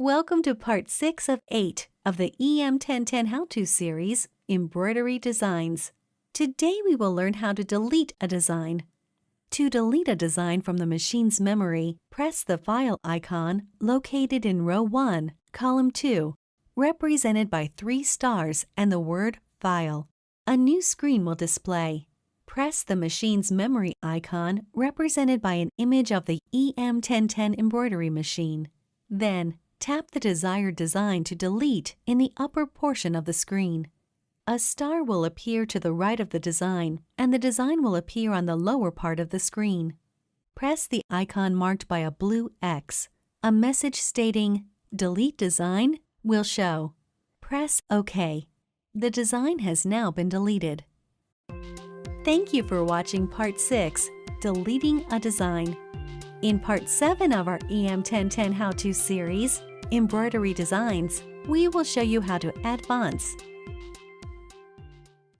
Welcome to part 6 of 8 of the EM1010 How-To series, Embroidery Designs. Today we will learn how to delete a design. To delete a design from the machine's memory, press the File icon located in row 1, column 2, represented by three stars and the word File. A new screen will display. Press the machine's memory icon represented by an image of the EM1010 embroidery machine. Then, tap the desired design to delete in the upper portion of the screen. A star will appear to the right of the design, and the design will appear on the lower part of the screen. Press the icon marked by a blue X. A message stating, Delete Design will show. Press OK. The design has now been deleted. Thank you for watching Part 6, Deleting a Design. In Part 7 of our EM1010 How-To series, Embroidery Designs, we will show you how to add fonts,